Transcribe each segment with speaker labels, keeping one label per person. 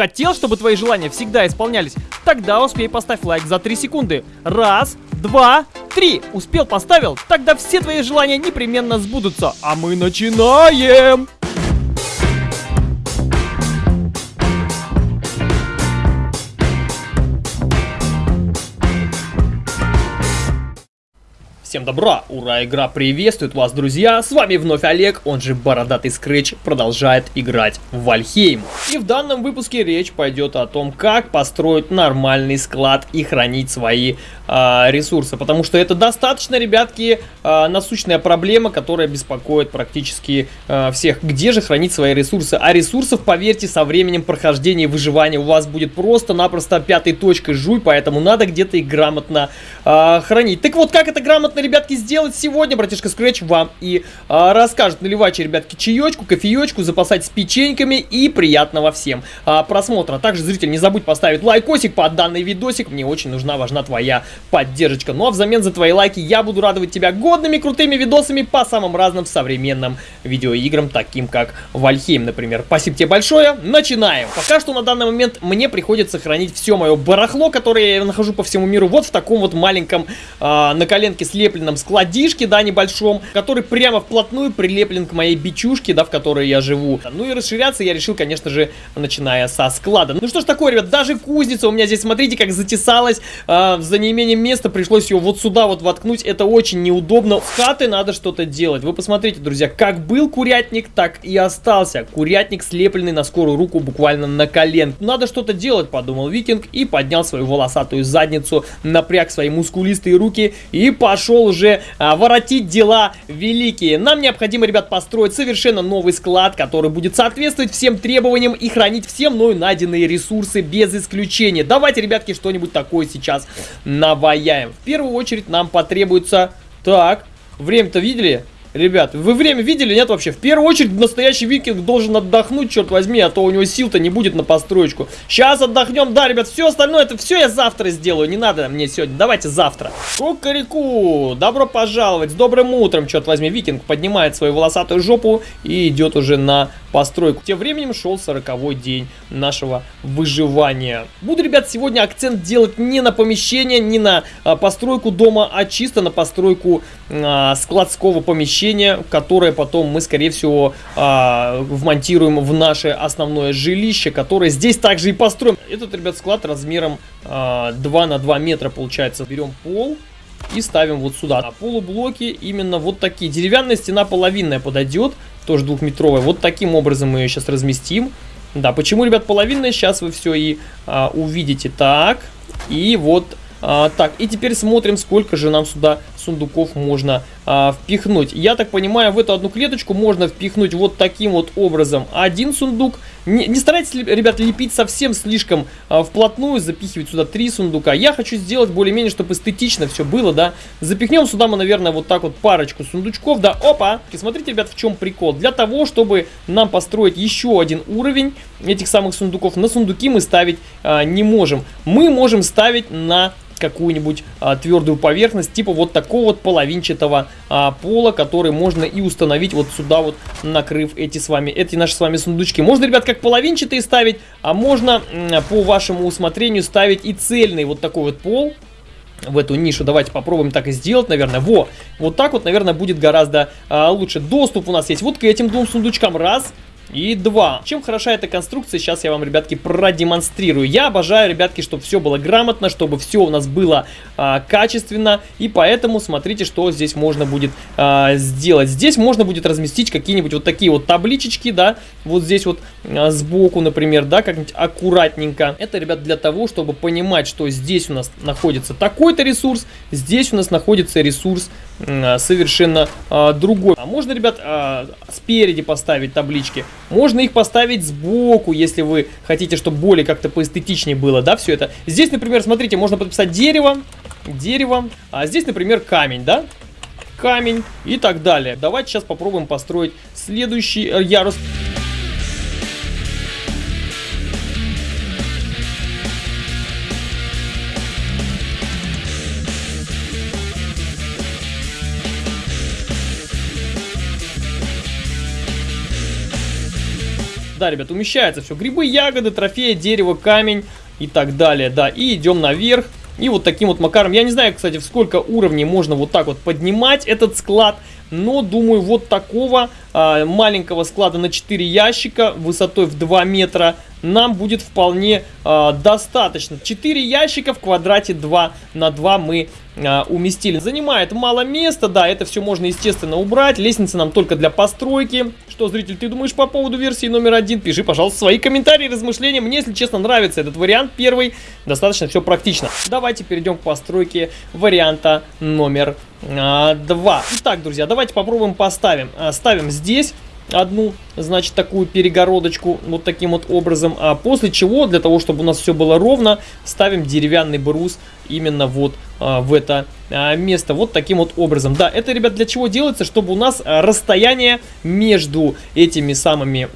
Speaker 1: Хотел, чтобы твои желания всегда исполнялись? Тогда успей поставь лайк за 3 секунды. Раз, два, три. Успел, поставил? Тогда все твои желания непременно сбудутся. А мы начинаем! Всем добра, ура, игра приветствует вас, друзья! С вами вновь Олег, он же Бородатый Скретч, продолжает играть в Вальхейм. И в данном выпуске речь пойдет о том, как построить нормальный склад и хранить свои э, ресурсы. Потому что это достаточно, ребятки, э, насущная проблема, которая беспокоит практически э, всех. Где же хранить свои ресурсы? А ресурсов, поверьте, со временем прохождения и выживания у вас будет просто-напросто пятой точкой жуй, поэтому надо где-то их грамотно э, хранить. Так вот, как это грамотно нужно, ребятки, сделать сегодня, братишка Scratch вам и а, расскажет. Наливайте, ребятки, чаечку, кофеечку, запасать с печеньками и приятного всем а, просмотра. Также, зритель, не забудь поставить лайкосик под данный видосик. Мне очень нужна, важна твоя поддержка. Ну а взамен за твои лайки я буду радовать тебя годными, крутыми видосами по самым разным современным видеоиграм, таким как Вальхейм, например. Спасибо тебе большое. Начинаем. Пока что на данный момент мне приходится хранить все мое барахло, которое я нахожу по всему миру, вот в таком вот маленьком а, на коленке слеп прилепленном складишке, да, небольшом, который прямо вплотную прилеплен к моей бичушке, да, в которой я живу. Ну и расширяться я решил, конечно же, начиная со склада. Ну что ж такое, ребят, даже кузница у меня здесь, смотрите, как затесалась, э, за неимением места пришлось ее вот сюда вот воткнуть, это очень неудобно. С хаты надо что-то делать. Вы посмотрите, друзья, как был курятник, так и остался. Курятник слепленный на скорую руку буквально на колен. Надо что-то делать, подумал викинг и поднял свою волосатую задницу, напряг свои мускулистые руки и пошел пошел уже а, воротить дела великие. Нам необходимо, ребят, построить совершенно новый склад, который будет соответствовать всем требованиям и хранить все мною найденные ресурсы без исключения. Давайте, ребятки, что-нибудь такое сейчас наваяем. В первую очередь нам потребуется... Так, время-то видели? Ребят, вы время видели? Нет вообще? В первую очередь настоящий викинг должен отдохнуть, черт возьми, а то у него сил-то не будет на построечку. Сейчас отдохнем, да, ребят, все остальное, это все я завтра сделаю, не надо мне сегодня, давайте завтра. Кукареку, добро пожаловать, с добрым утром, черт возьми, викинг поднимает свою волосатую жопу и идет уже на постройку. Тем временем шел сороковой день нашего выживания. Буду, ребят, сегодня акцент делать не на помещение, не на а, постройку дома, а чисто на постройку а, складского помещения, которое потом мы, скорее всего, а, вмонтируем в наше основное жилище, которое здесь также и построим. Этот, ребят, склад размером а, 2 на 2 метра получается. Берем пол и ставим вот сюда. А полублоки именно вот такие. Деревянная стена половинная подойдет тоже двухметровая. Вот таким образом мы ее сейчас разместим. Да, почему, ребят, половинная, сейчас вы все и а, увидите. Так, и вот а, так, и теперь смотрим, сколько же нам сюда сундуков можно а, впихнуть. Я так понимаю, в эту одну клеточку можно впихнуть вот таким вот образом один сундук. Не, не старайтесь, ребят, лепить совсем слишком а, вплотную, запихивать сюда три сундука. Я хочу сделать более-менее, чтобы эстетично все было, да. Запихнем сюда мы, наверное, вот так вот парочку сундучков, да. Опа! И смотрите, ребят, в чем прикол. Для того, чтобы нам построить еще один уровень этих самых сундуков, на сундуки мы ставить а, не можем. Мы можем ставить на какую-нибудь а, твердую поверхность, типа вот такого вот половинчатого а, пола, который можно и установить вот сюда вот, накрыв эти с вами, эти наши с вами сундучки. Можно, ребят, как половинчатые ставить, а можно по вашему усмотрению ставить и цельный вот такой вот пол, в эту нишу. Давайте попробуем так и сделать, наверное. Во, вот так вот, наверное, будет гораздо а, лучше. Доступ у нас есть вот к этим двум сундучкам. Раз. И два. Чем хороша эта конструкция, сейчас я вам, ребятки, продемонстрирую. Я обожаю, ребятки, чтобы все было грамотно, чтобы все у нас было а, качественно. И поэтому смотрите, что здесь можно будет а, сделать. Здесь можно будет разместить какие-нибудь вот такие вот табличечки, да, вот здесь вот а, сбоку, например, да, как-нибудь аккуратненько. Это, ребят, для того, чтобы понимать, что здесь у нас находится такой-то ресурс, здесь у нас находится ресурс совершенно а, другой. А можно, ребят, а, спереди поставить таблички, можно их поставить сбоку, если вы хотите, чтобы более как-то поэстетичнее было, да, все это. Здесь, например, смотрите, можно подписать дерево, дерево, а здесь, например, камень, да, камень и так далее. Давайте сейчас попробуем построить следующий э, ярус. Да, ребят, умещается все. Грибы, ягоды, трофеи, дерево, камень и так далее. Да, и идем наверх. И вот таким вот макаром, я не знаю, кстати, в сколько уровней можно вот так вот поднимать этот склад, но думаю, вот такого а, маленького склада на 4 ящика высотой в 2 метра нам будет вполне а, достаточно. 4 ящика в квадрате 2 на 2 мы а, уместили. Занимает мало места, да, это все можно, естественно, убрать. Лестница нам только для постройки. Что, зритель, ты думаешь по поводу версии номер один? Пиши, пожалуйста, свои комментарии, размышления. Мне, если честно, нравится этот вариант первый. Достаточно все практично. Давайте перейдем к постройке варианта номер а, два. Итак, друзья, давайте попробуем поставим. А, ставим здесь одну, значит, такую перегородочку вот таким вот образом. А после чего, для того, чтобы у нас все было ровно, ставим деревянный брус именно вот а, в это а, место. Вот таким вот образом. Да, это, ребят, для чего делается? Чтобы у нас а, расстояние между этими самыми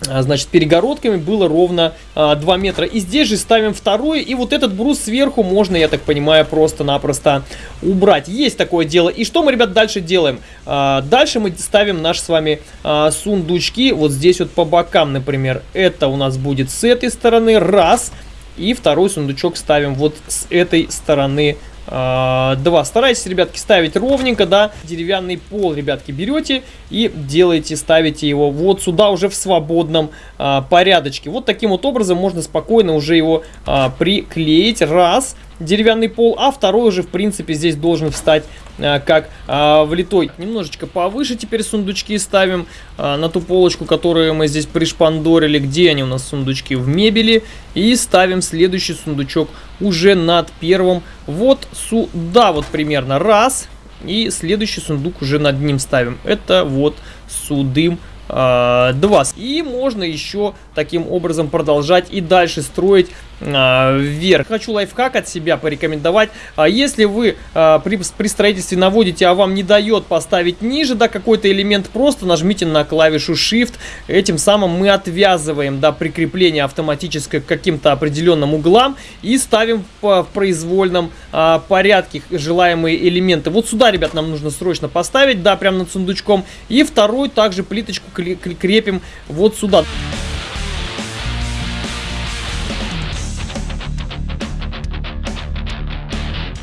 Speaker 1: значит, перегородками было ровно а, 2 метра. И здесь же ставим второй, и вот этот брус сверху можно, я так понимаю, просто-напросто убрать. Есть такое дело. И что мы, ребят, дальше делаем? А, дальше мы ставим наши с вами а, сундучки вот здесь вот по бокам, например. Это у нас будет с этой стороны, раз. И второй сундучок ставим вот с этой стороны, а, два. Старайтесь, ребятки, ставить ровненько, да. Деревянный пол, ребятки, берете и делаете, ставите его вот сюда уже в свободном а, порядочке. Вот таким вот образом можно спокойно уже его а, приклеить. Раз деревянный пол, а второй уже, в принципе, здесь должен встать а, как а, влитой. Немножечко повыше теперь сундучки ставим а, на ту полочку, которую мы здесь пришпандорили. Где они у нас, сундучки? В мебели. И ставим следующий сундучок уже над первым. Вот сюда вот примерно раз. И следующий сундук уже над ним ставим. Это вот судым 2. И можно еще таким образом продолжать и дальше строить а, вверх. Хочу лайфхак от себя порекомендовать. А если вы а, при, при строительстве наводите, а вам не дает поставить ниже, да, какой-то элемент, просто нажмите на клавишу Shift. Этим самым мы отвязываем, да, прикрепление автоматическое к каким-то определенным углам и ставим в, произвольном а, порядке желаемые элементы. Вот сюда, ребят, нам нужно срочно поставить, да, прямо над сундучком. И второй также плиточку крепим вот сюда.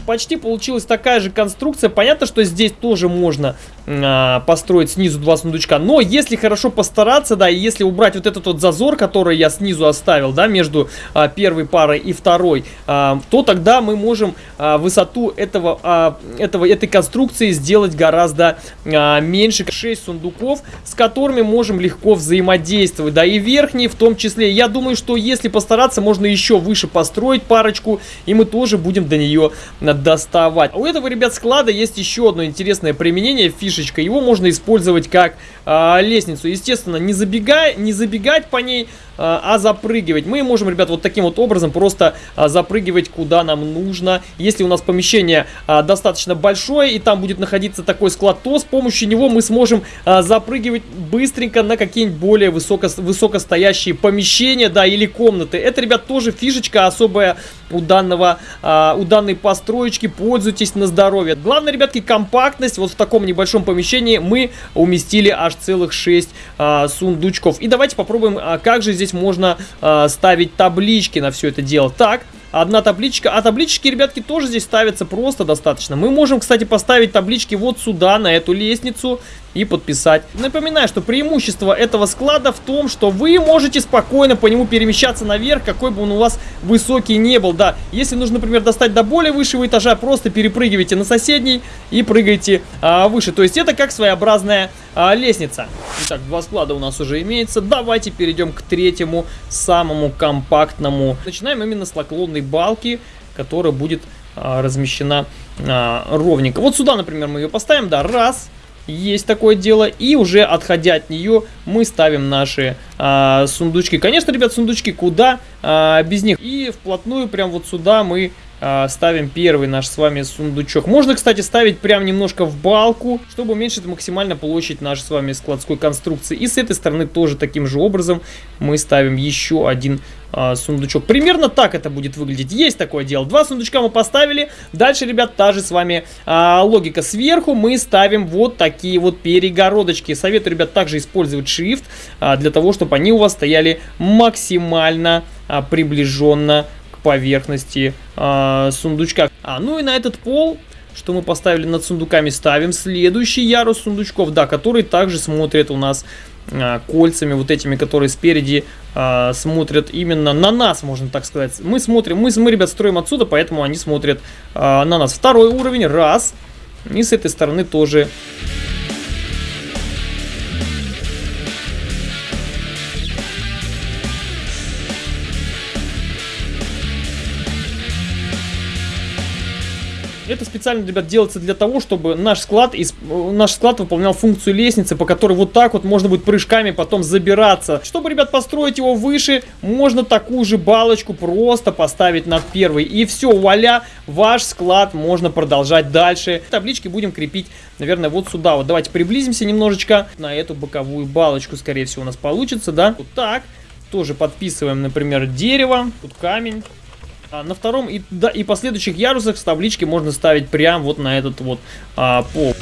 Speaker 1: Почти получилась такая же конструкция. Понятно, что здесь тоже можно построить снизу два сундучка. Но если хорошо постараться, да, и если убрать вот этот вот зазор, который я снизу оставил, да, между а, первой парой и второй, а, то тогда мы можем а, высоту этого, а, этого, этой конструкции сделать гораздо а, меньше. 6 сундуков, с которыми можем легко взаимодействовать. Да, и верхние в том числе. Я думаю, что если постараться, можно еще выше построить парочку, и мы тоже будем до нее доставать. У этого, ребят, склада есть еще одно интересное применение, фишечка. Его можно использовать как а, лестницу. Естественно, не, забегай, не забегать по ней, а, а запрыгивать. Мы можем, ребят, вот таким вот образом просто а, запрыгивать куда нам нужно. Если у нас помещение а, достаточно большое и там будет находиться такой склад, то с помощью него мы сможем запрыгивать быстренько на какие-нибудь более высоко, высокостоящие помещения, да, или комнаты. Это, ребят, тоже фишечка особая у данного, у данной построечки. Пользуйтесь на здоровье. Главное, ребятки, компактность. Вот в таком небольшом помещении мы уместили аж целых 6 а, сундучков. И давайте попробуем, как же здесь здесь можно э, ставить таблички на все это дело. Так, одна табличка. А таблички, ребятки, тоже здесь ставятся просто достаточно. Мы можем, кстати, поставить таблички вот сюда, на эту лестницу и подписать. Напоминаю, что преимущество этого склада в том, что вы можете спокойно по нему перемещаться наверх, какой бы он у вас высокий не был. Да, если нужно, например, достать до более высшего этажа, просто перепрыгивайте на соседний и прыгайте а, выше. То есть это как своеобразная а, лестница. Итак, два склада у нас уже имеется. Давайте перейдем к третьему, самому компактному. Начинаем именно с наклонной балки, которая будет а, размещена а, ровненько. Вот сюда, например, мы ее поставим, да, раз, есть такое дело. И уже отходя от нее, мы ставим наши а, сундучки. Конечно, ребят, сундучки куда а, без них. И вплотную, прям вот сюда мы ставим первый наш с вами сундучок. Можно, кстати, ставить прям немножко в балку, чтобы уменьшить максимально площадь нашей с вами складской конструкции. И с этой стороны тоже таким же образом мы ставим еще один а, сундучок. Примерно так это будет выглядеть. Есть такое дело. Два сундучка мы поставили. Дальше, ребят, та же с вами а, логика. Сверху мы ставим вот такие вот перегородочки. Советую, ребят, также использовать Shift а, для того, чтобы они у вас стояли максимально а, приближенно поверхности э, сундучка. А, ну и на этот пол, что мы поставили над сундуками, ставим следующий ярус сундучков, да, который также смотрит у нас э, кольцами, вот этими, которые спереди э, смотрят именно на нас, можно так сказать. Мы смотрим, мы, мы, ребят, строим отсюда, поэтому они смотрят э, на нас. Второй уровень, раз. И с этой стороны тоже специально, ребят, делается для того, чтобы наш склад, наш склад выполнял функцию лестницы, по которой вот так вот можно будет прыжками потом забираться. Чтобы, ребят, построить его выше, можно такую же балочку просто поставить над первой. И все, вуаля, ваш склад можно продолжать дальше. Таблички будем крепить, наверное, вот сюда. Вот давайте приблизимся немножечко на эту боковую балочку, скорее всего, у нас получится, да? Вот так. Тоже подписываем, например, дерево, тут камень. А на втором и, да, и последующих ярусах таблички можно ставить прям вот на этот вот а, пол.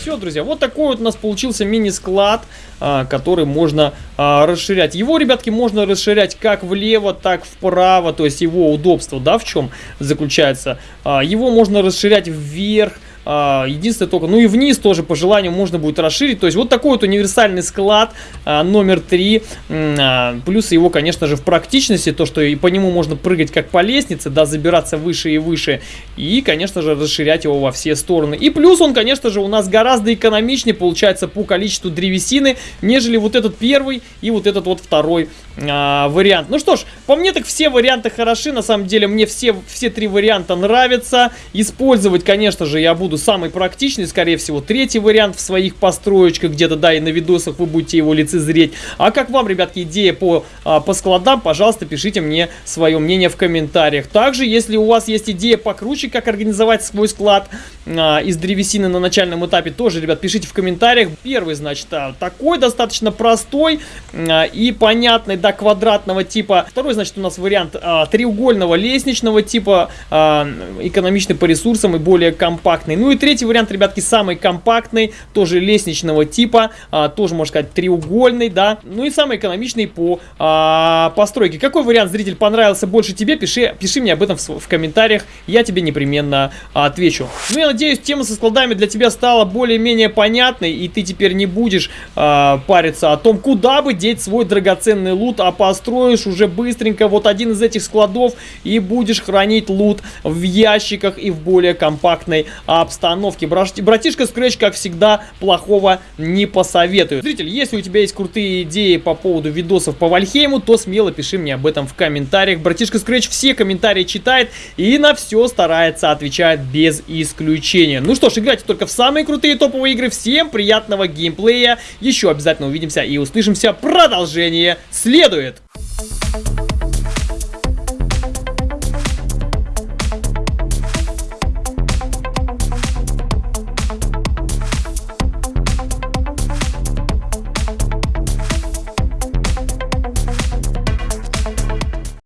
Speaker 1: Все, друзья, вот такой вот у нас получился мини-склад, а, который можно а, расширять. Его, ребятки, можно расширять как влево, так вправо, то есть его удобство, да, в чем заключается. А, его можно расширять вверх, единственное только, ну и вниз тоже по желанию можно будет расширить. То есть вот такой вот универсальный склад а, номер 3. А, плюс его, конечно же, в практичности, то, что и по нему можно прыгать как по лестнице, да, забираться выше и выше. И, конечно же, расширять его во все стороны. И плюс он, конечно же, у нас гораздо экономичнее получается по количеству древесины, нежели вот этот первый и вот этот вот второй а, вариант. Ну что ж, по мне так все варианты хороши. На самом деле мне все, все три варианта нравятся. Использовать, конечно же, я буду буду самый практичный, скорее всего, третий вариант в своих построечках, где-то, да, и на видосах вы будете его лицезреть. А как вам, ребятки, идея по, а, по складам, пожалуйста, пишите мне свое мнение в комментариях. Также, если у вас есть идея покруче, как организовать свой склад а, из древесины на начальном этапе, тоже, ребят, пишите в комментариях. Первый, значит, а, такой достаточно простой а, и понятный, да, квадратного типа. Второй, значит, у нас вариант а, треугольного лестничного типа, а, экономичный по ресурсам и более компактный. Ну, ну и третий вариант, ребятки, самый компактный, тоже лестничного типа, а, тоже, можно сказать, треугольный, да. Ну и самый экономичный по а, постройке. Какой вариант, зритель, понравился больше тебе? Пиши, пиши мне об этом в, в комментариях, я тебе непременно а, отвечу. Ну я надеюсь, тема со складами для тебя стала более-менее понятной, и ты теперь не будешь а, париться о том, куда бы деть свой драгоценный лут, а построишь уже быстренько вот один из этих складов и будешь хранить лут в ящиках и в более компактной обстановке обстановки. Братишка Scratch, как всегда, плохого не посоветует. Зритель, если у тебя есть крутые идеи по поводу видосов по Вальхейму, то смело пиши мне об этом в комментариях. Братишка Scratch все комментарии читает и на все старается отвечать без исключения. Ну что ж, играйте только в самые крутые топовые игры. Всем приятного геймплея. Еще обязательно увидимся и услышимся. Продолжение следует.